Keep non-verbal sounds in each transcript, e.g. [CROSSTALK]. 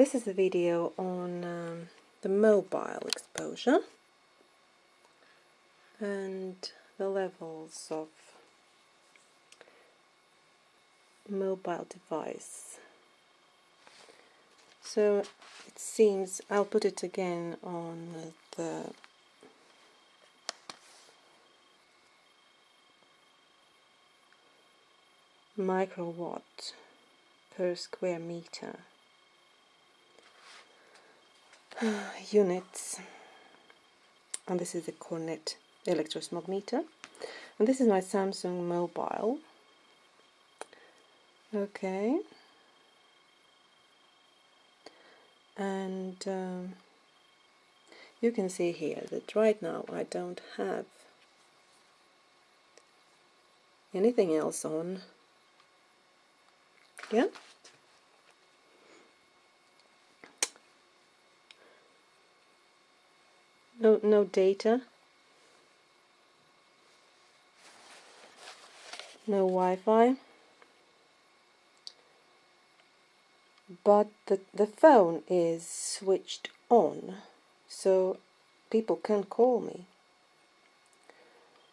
This is a video on um, the mobile exposure and the levels of mobile device. So it seems, I'll put it again on the microwatt per square meter [SIGHS] units. And this is the Cornet electrosmog meter and this is my Samsung mobile. Okay. And um, you can see here that right now I don't have anything else on. Yeah no no data? No Wi-Fi? But the, the phone is switched on so people can call me.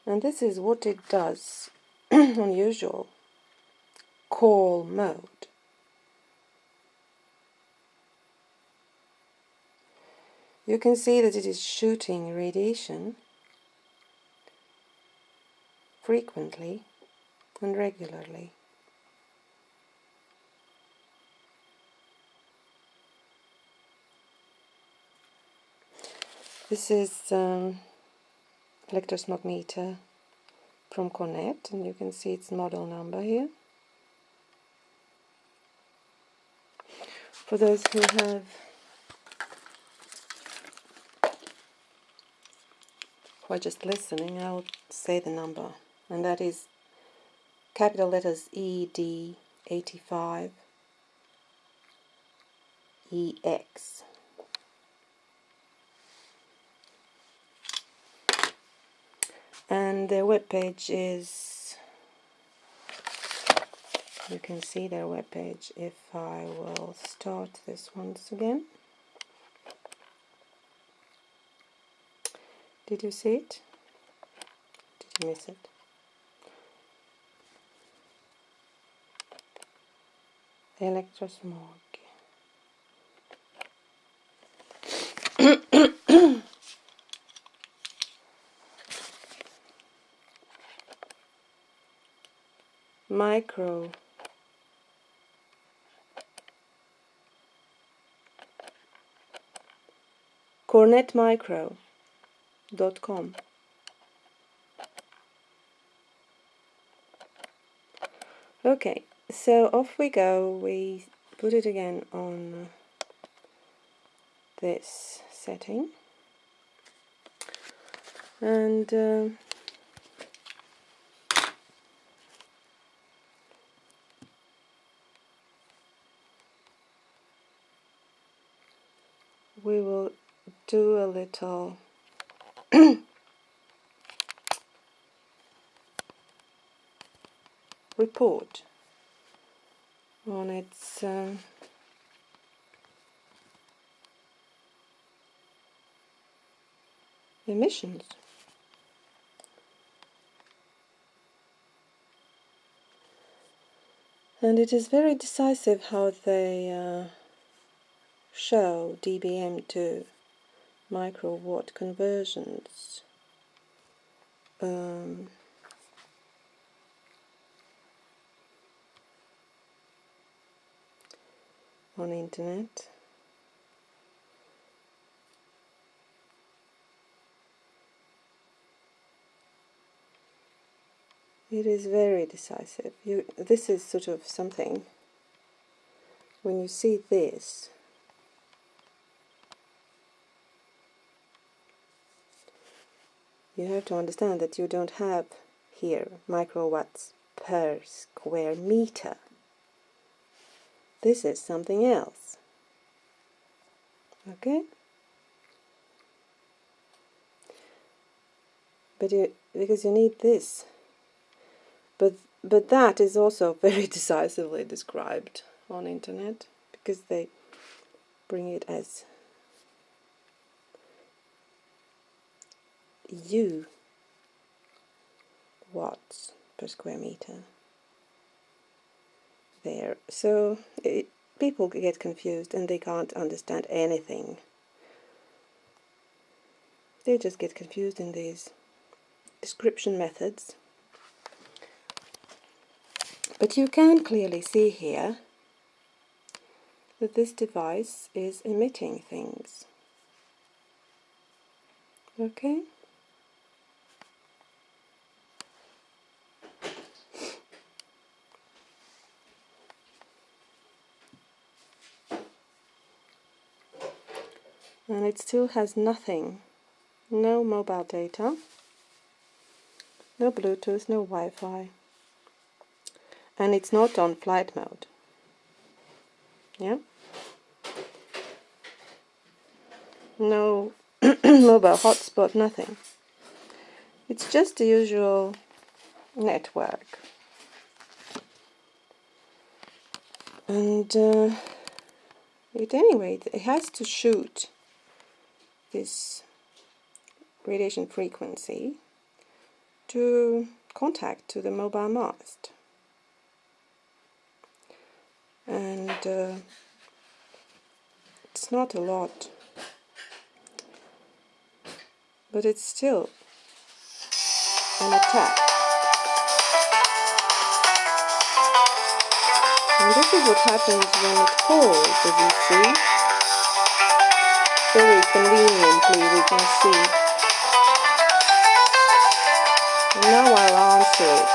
And this is what it does [CLEARS THROAT] unusual call mode you can see that it is shooting radiation frequently and regularly. This is um, electrosmog meter from Cornet and you can see its model number here. For those who have are just listening, I'll say the number, and that is capital letters ED85 EX. And their webpage is, you can see their webpage if I will start this once again. Did you see it? Did you miss it? Electrosmog. [COUGHS] Micro. Cornet Micro com. Okay, so off we go. We put it again on this setting and uh, we will do a little [COUGHS] report on its um, emissions. And it is very decisive how they uh, show dBm to microwatt conversions. Um, on internet it is very decisive you this is sort of something when you see this you have to understand that you don't have here microwatts per square meter. This is something else. Okay? But you, because you need this. But, but that is also [LAUGHS] very decisively described on internet because they bring it as U watts per square meter there. So it, people get confused and they can't understand anything. They just get confused in these description methods. But you can clearly see here that this device is emitting things. Okay? It still has nothing. No mobile data. No Bluetooth, no Wi-Fi. And it's not on flight mode. Yeah? No [CLEARS THROAT] mobile hotspot, nothing. It's just the usual network. And uh, it anyway it has to shoot this radiation frequency to contact to the mobile mast. And uh, it's not a lot, but it's still an attack. And this is what happens when it falls, as you see very conveniently we can see. Now I'll answer it.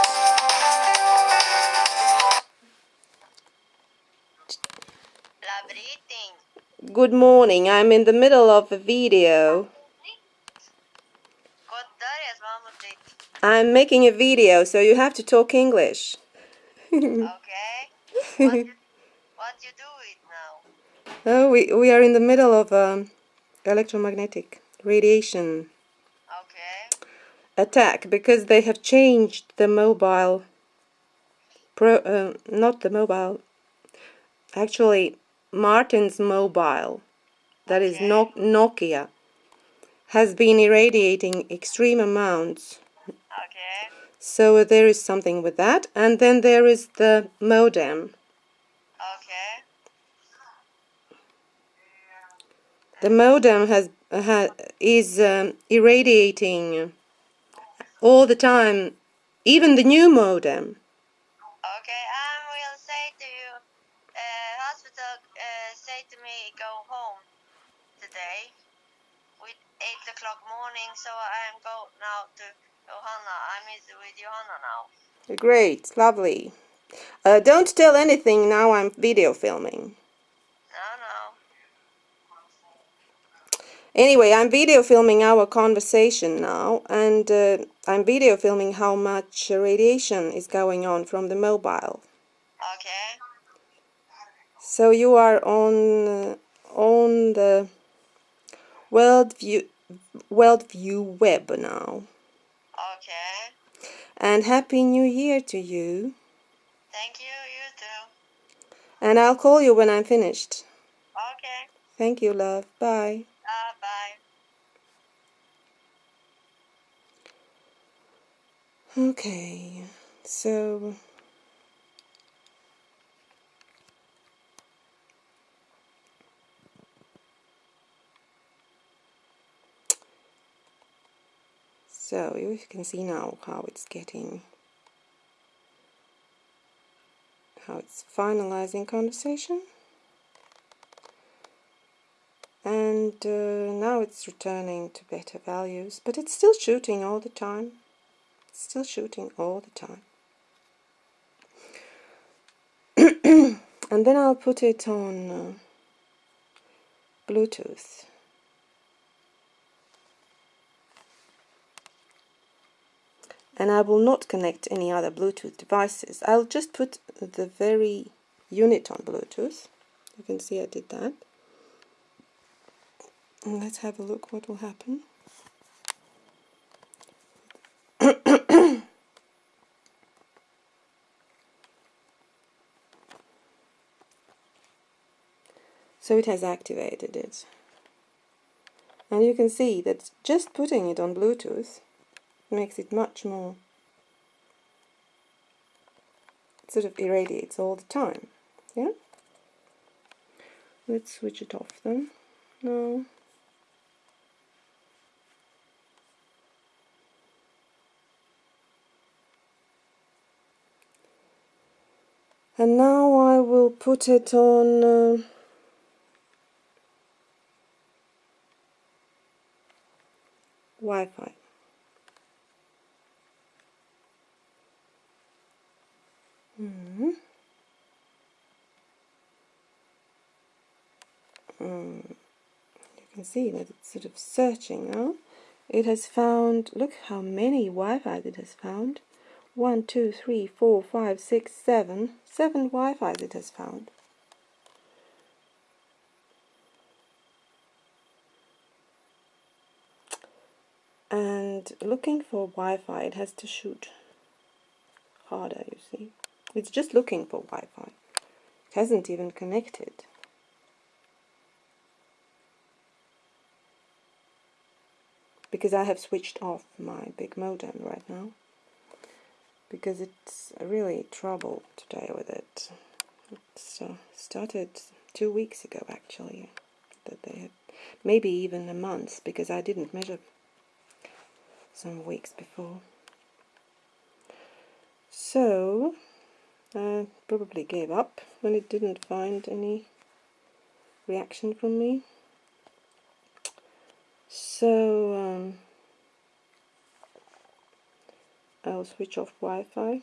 Good morning, I'm in the middle of a video. I'm making a video, so you have to talk English. okay. What you, what you do it now? [LAUGHS] Oh, we, we are in the middle of um, electromagnetic radiation okay. attack because they have changed the mobile pro uh, not the mobile actually Martin's mobile that okay. is no Nokia has been irradiating extreme amounts okay so there is something with that and then there is the modem okay The modem has ha, is um, irradiating all the time, even the new modem. Okay, I will say to you, uh, hospital uh, say to me go home today with 8 o'clock morning, so I am go now to Johanna. I'm with Johanna now. Great, lovely. Uh, don't tell anything now I'm video filming. No, no. Anyway, I'm video filming our conversation now, and uh, I'm video filming how much radiation is going on from the mobile. Okay. So you are on uh, on the World View World View web now. Okay. And happy New Year to you. Thank you. You too. And I'll call you when I'm finished. Okay. Thank you, love. Bye. Okay, so so you can see now how it's getting how it's finalizing conversation. And uh, now it's returning to better values but it's still shooting all the time still shooting all the time. [CLEARS THROAT] And then I'll put it on uh, Bluetooth. And I will not connect any other Bluetooth devices. I'll just put the very unit on Bluetooth. You can see I did that. And let's have a look what will happen. So it has activated it. And you can see that just putting it on Bluetooth makes it much more sort of irradiates all the time. Yeah? Let's switch it off then. No. And now I will put it on uh, Wi-Fi. Mm You can see that it's sort of searching now. It has found, look how many Wi-Fi it has found. One, two, three, four, five, six, seven. Seven Wi-Fi it has found. And looking for Wi-Fi, it has to shoot harder, you see. It's just looking for Wi-Fi. It hasn't even connected. Because I have switched off my big modem right now. Because it's really trouble today with it. It uh, started two weeks ago actually. That they had maybe even a month because I didn't measure some weeks before. So I probably gave up when it didn't find any reaction from me. So um, I'll switch off Wi-Fi.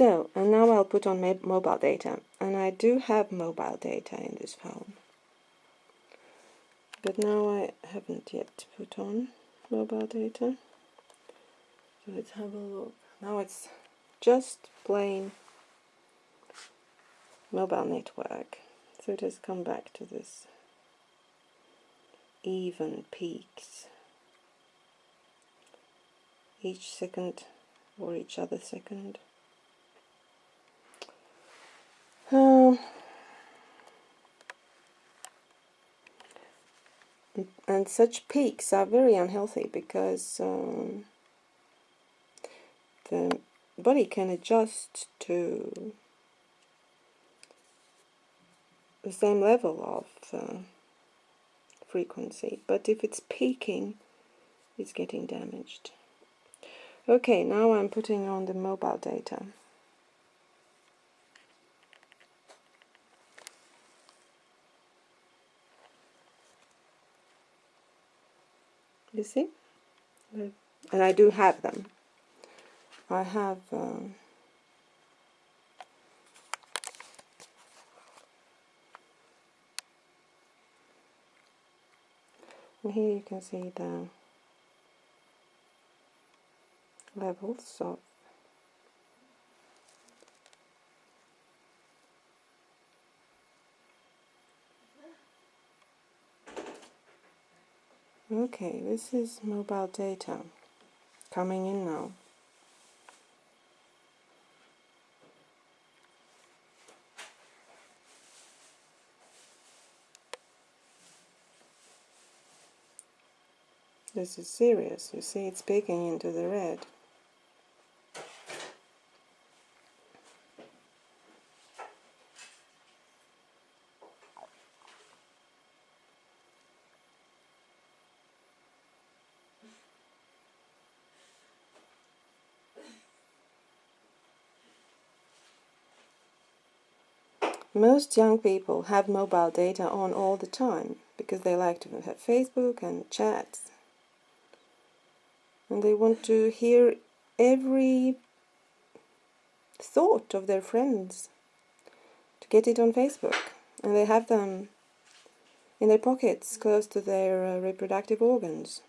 So, and now I'll put on mobile data. And I do have mobile data in this phone. But now I haven't yet put on mobile data. So let's have a look. Now it's just plain mobile network. So it has come back to this even peaks each second or each other second. Um, and such peaks are very unhealthy because um, the body can adjust to the same level of uh, frequency but if it's peaking it's getting damaged. Okay now I'm putting on the mobile data you see? And I do have them. I have um, and here you can see the levels of Okay, this is mobile data coming in now. This is serious. You see it's peaking into the red. Most young people have mobile data on all the time because they like to have Facebook and chats. And they want to hear every thought of their friends to get it on Facebook. And they have them in their pockets close to their uh, reproductive organs.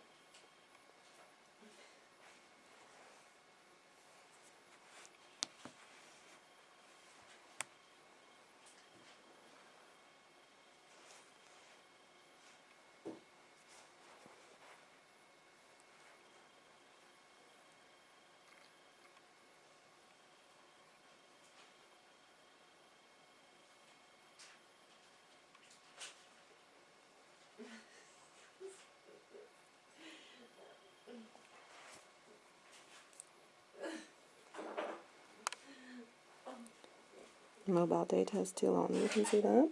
Mobile data is still on, you can see that.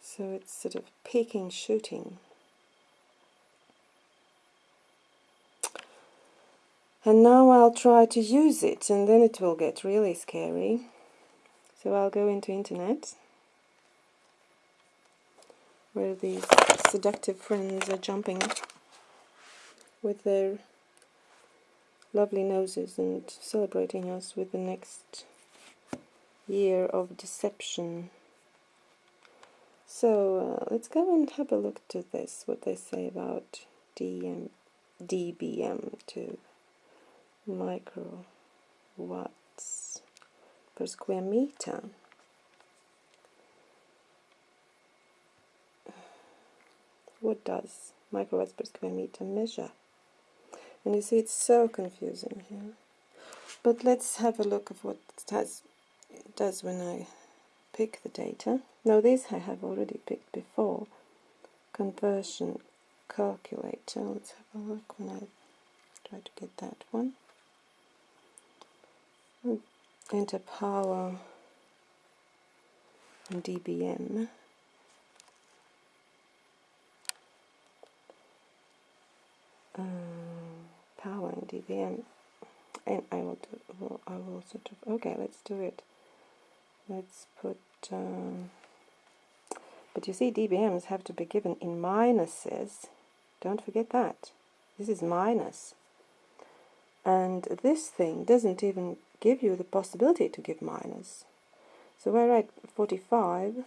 So it's sort of peaking shooting. And now I'll try to use it and then it will get really scary. So I'll go into internet where these seductive friends are jumping with their lovely noses and celebrating us with the next year of deception. So uh, let's go and have a look to this, what they say about DM, dBm to microwatts per square meter. What does microwatts per square meter measure? And you see it's so confusing here. But let's have a look of what it does, it does when I pick the data. Now these I have already picked before. Conversion calculator. Let's have a look when I try to get that one. Enter power and dBm. Um, power and dBm and I will do well, I will sort of okay let's do it. Let's put um, but you see dBms have to be given in minuses. Don't forget that. This is minus. minus and this thing doesn't even give you the possibility to give minus. So I write 45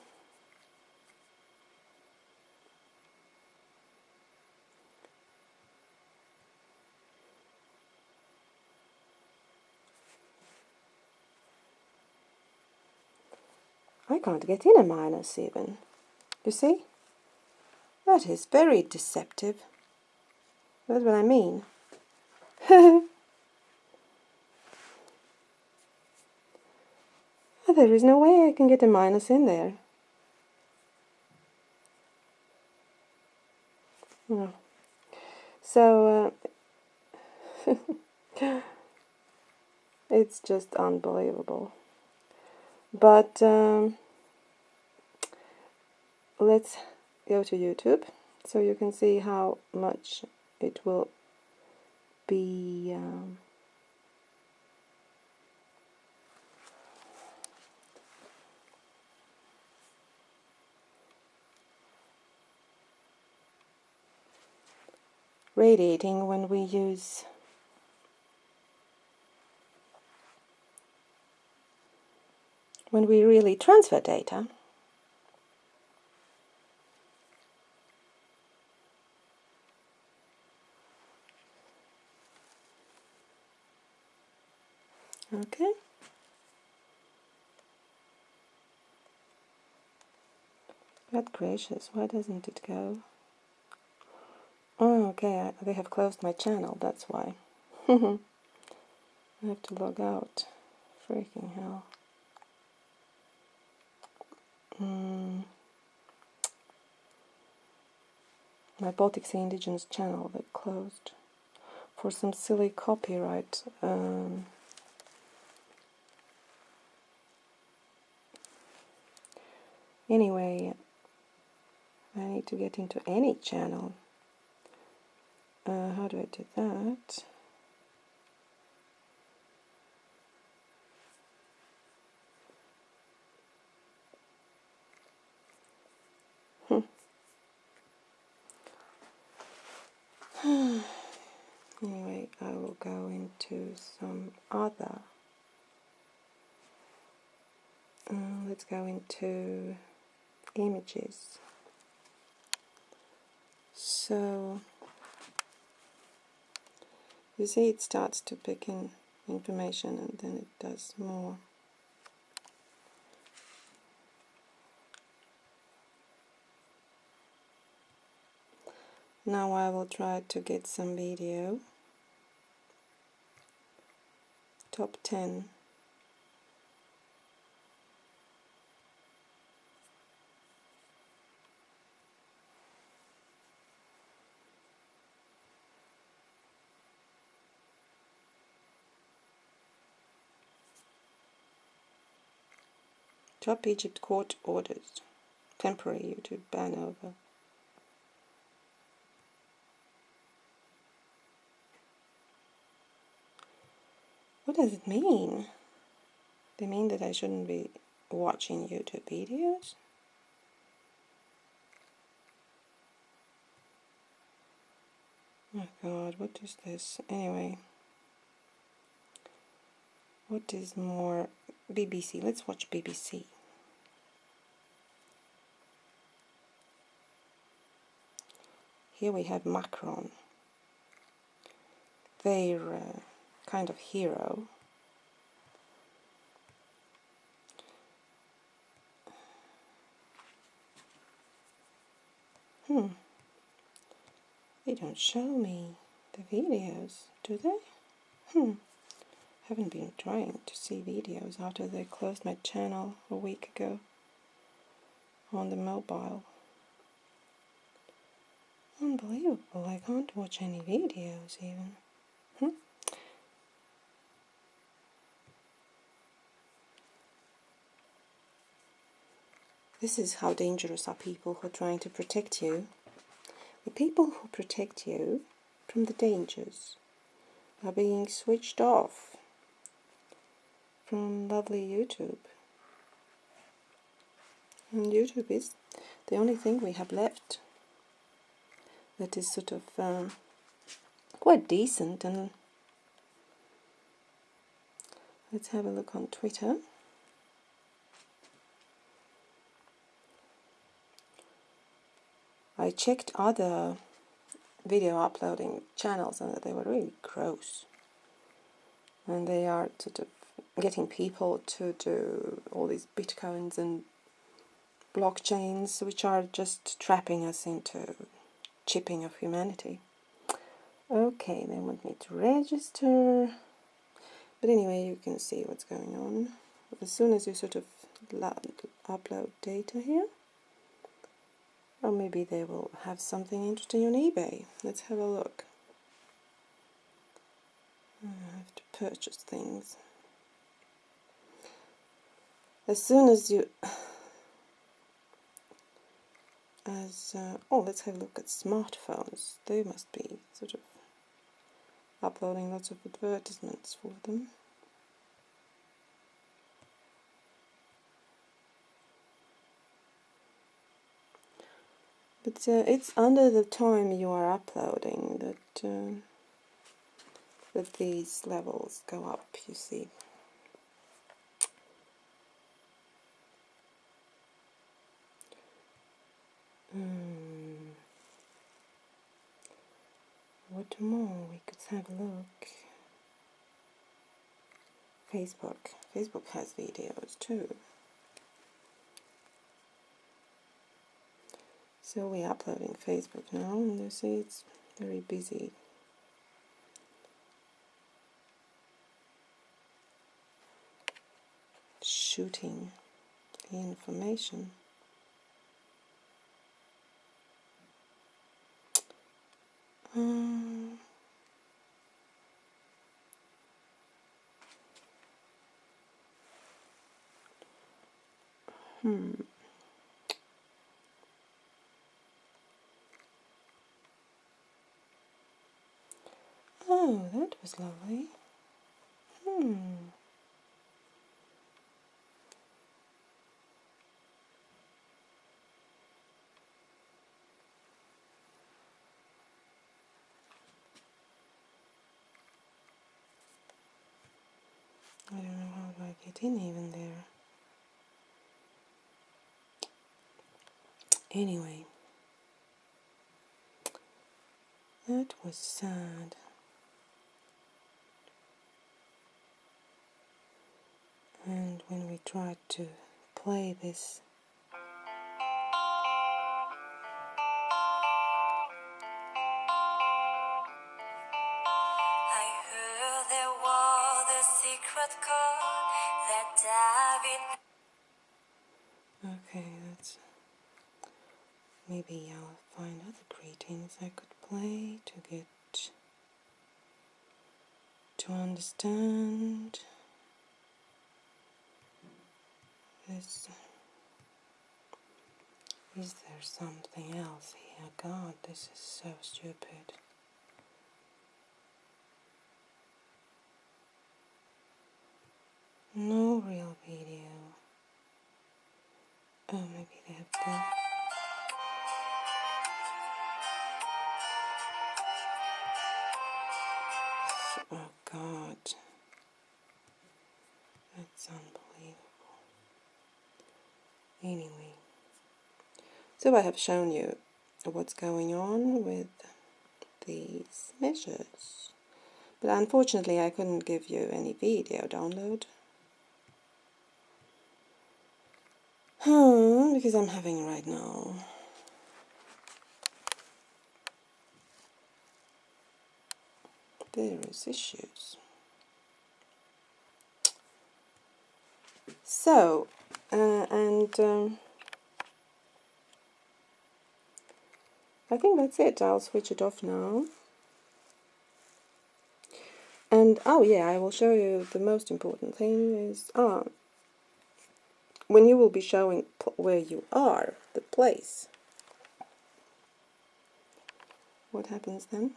can't get in a minus even. You see? That is very deceptive. That's what I mean. [LAUGHS] there is no way I can get a minus in there. No. So, uh, [LAUGHS] it's just unbelievable. But um, let's go to YouTube. So you can see how much it will be um, radiating when we use when we really transfer data, okay, God gracious, why doesn't it go? Oh, okay, they have closed my channel, that's why. [LAUGHS] I have to log out. Freaking hell. Mm. My Baltic Sea Indigenous channel that closed for some silly copyright. Um, anyway, I need to get into any channel. Uh, how do I do that? [SIGHS] anyway, I will go into some other. Uh, let's go into images. So you see it starts to pick in information and then it does more. Now I will try to get some video. Top 10. Top Egypt court orders temporary YouTube ban over. What does it mean? They mean that I shouldn't be watching YouTube videos? Oh god, what is this? Anyway. What is more BBC? Let's watch BBC. Here we have Macron, their uh, kind of hero. Hmm. They don't show me the videos, do they? Hmm. Haven't been trying to see videos after they closed my channel a week ago on the mobile. Unbelievable, I can't watch any videos even. Hmm? This is how dangerous are people who are trying to protect you. The people who protect you from the dangers are being switched off from lovely YouTube. And YouTube is the only thing we have left that is sort of um, quite decent and let's have a look on Twitter. I checked other video uploading channels and they were really gross. And they are sort of getting people to do all these bitcoins and blockchains which are just trapping us into chipping of humanity. Okay, they want me to register. But anyway, you can see what's going on. As soon as you sort of upload data here, or maybe they will have something interesting on eBay. Let's have a look. I have to purchase things. As soon as you as uh, oh let's have a look at smartphones. They must be sort of uploading lots of advertisements for them. But uh, it's under the time you are uploading that uh, that these levels go up you see Hmm. What more? We could have a look. Facebook. Facebook has videos too. So we're uploading Facebook now, and you see it's very busy. Shooting information. Um, hmm. Oh, that was lovely. Hmm. I don't know even there. Anyway, that was sad. And when we tried to play this real video. Oh, maybe they have done. Oh God. That's unbelievable. Anyway, so I have shown you what's going on with these measures. But unfortunately I couldn't give you any video download. Hmm, because I'm having right now. Various issues. So, uh, and um, I think that's it. I'll switch it off now. And oh yeah, I will show you the most important thing is ah, when you will be showing where you are, the place. What happens then?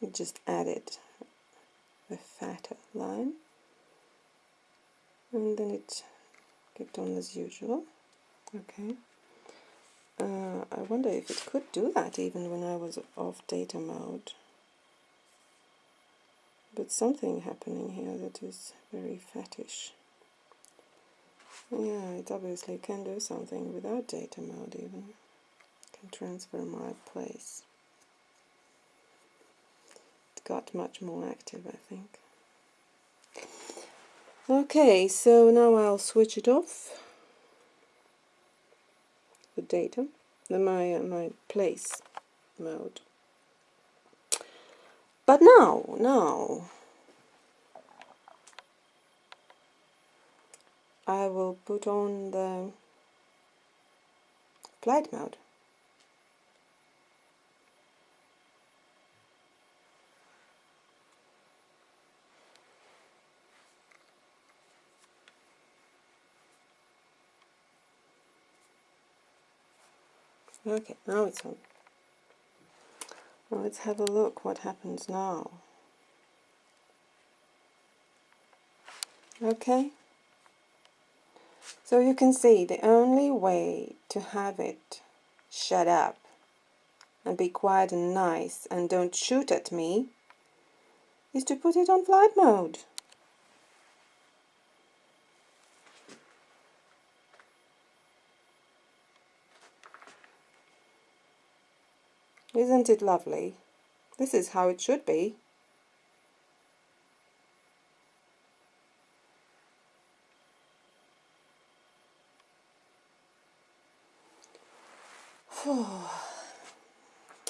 You just added a fatter line and then it kept on as usual okay. Uh, I wonder if it could do that even when I was off data mode. But something happening here that is very fattish yeah it obviously can do something without data mode even. Can transfer my place. It got much more active, I think. Okay, so now I'll switch it off. The data, my uh, my place mode. But now, now, I will put on the flight mode. Okay, now it's on. Now let's have a look what happens now. Okay. So you can see the only way to have it shut up and be quiet and nice and don't shoot at me is to put it on flight mode. Isn't it lovely? This is how it should be. [SIGHS]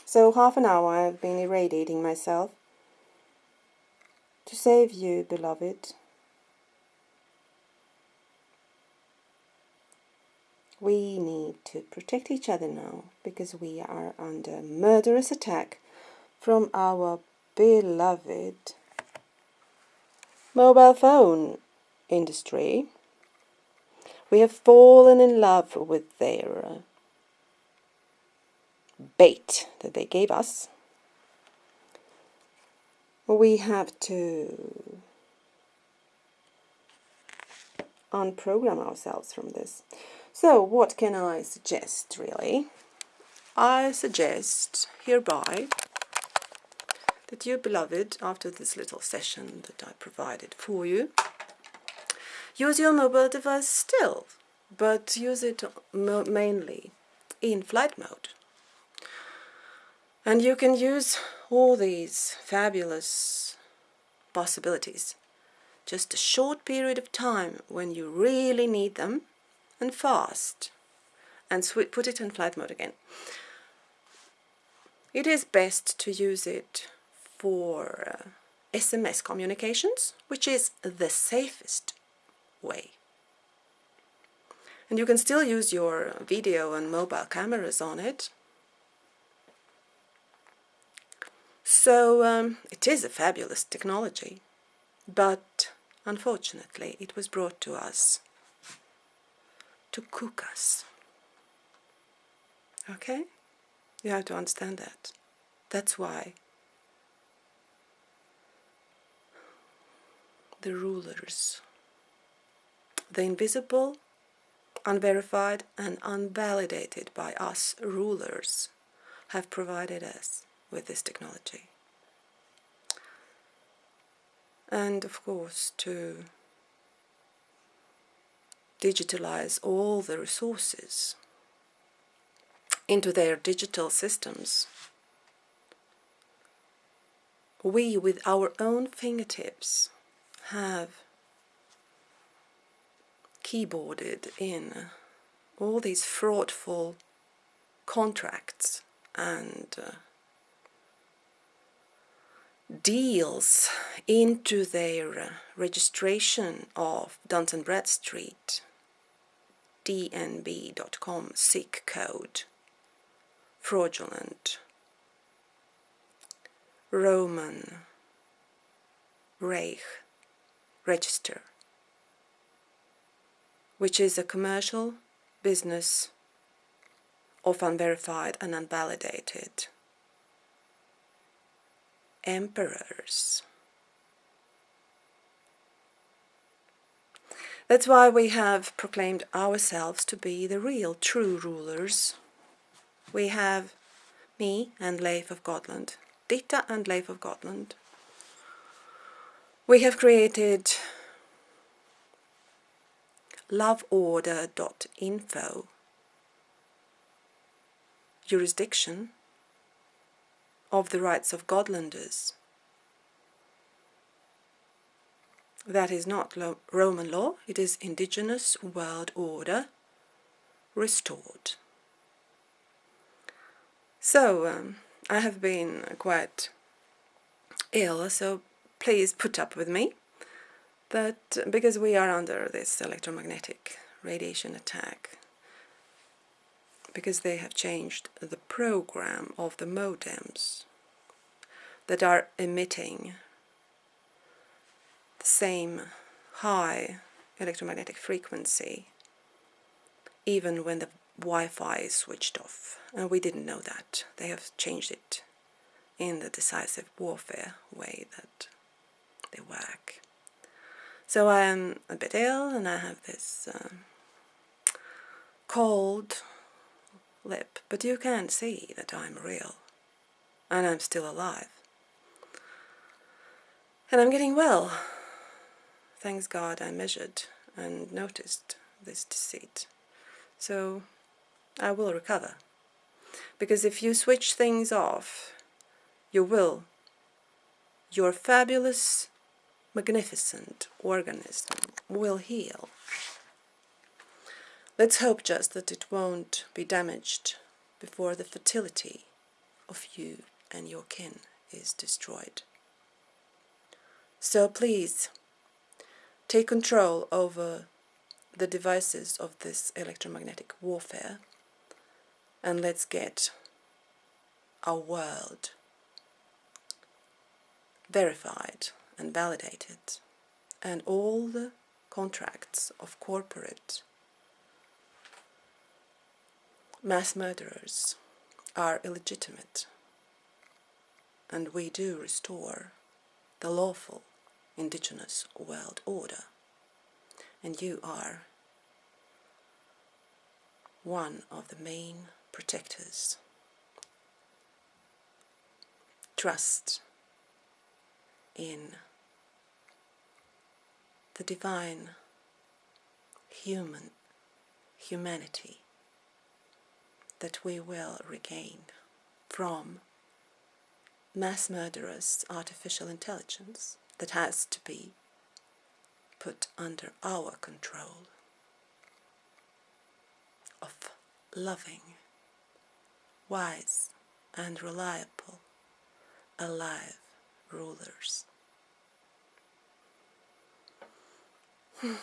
so half an hour I've been irradiating myself to save you, beloved. We need to protect each other now because we are under murderous attack from our beloved mobile phone industry. We have fallen in love with their bait that they gave us. We have to unprogram ourselves from this. So what can I suggest really? I suggest hereby that you beloved, after this little session that I provided for you, use your mobile device still, but use it mainly in flight mode. And you can use all these fabulous possibilities just a short period of time when you really need them and fast and put it in flight mode again. It is best to use it for uh, SMS communications, which is the safest way. And you can still use your video and mobile cameras on it. So um, it is a fabulous technology, but unfortunately it was brought to us to cook us. Okay? You have to understand that. That's why the rulers, the invisible, unverified, and unvalidated by us rulers, have provided us with this technology. And of course, to digitalize all the resources into their digital systems. We, with our own fingertips, have keyboarded in all these fraudful contracts and uh, deals into their uh, registration of Duns and Bradstreet dnb.com SIC code. Fraudulent. Roman. Reich. Register. Which is a commercial business of unverified and unvalidated. Emperors. That's why we have proclaimed ourselves to be the real true rulers. We have me and Leif of Gotland, Dita and Leif of Gotland. We have created loveorder.info jurisdiction of the rights of Godlanders. That is not lo Roman law, it is indigenous world order restored. So, um, I have been quite ill, so please put up with me. That because we are under this electromagnetic radiation attack, because they have changed the program of the modems that are emitting same high electromagnetic frequency even when the Wi-Fi is switched off and we didn't know that they have changed it in the decisive warfare way that they work so I am a bit ill and I have this um, cold lip, but you can see that I'm real and I'm still alive. And I'm getting well. Thanks God I measured and noticed this deceit. So I will recover. Because if you switch things off, you will. Your fabulous, magnificent organism will heal. Let's hope just that it won't be damaged before the fertility of you and your kin is destroyed. So please, take control over the devices of this electromagnetic warfare and let's get our world verified and validated and all the contracts of corporate mass murderers are illegitimate, and we do restore the lawful indigenous world order, and you are one of the main protectors. Trust in the divine human humanity that we will regain from mass murderous artificial intelligence that has to be put under our control of loving, wise, and reliable, alive rulers. [SIGHS] Hmm.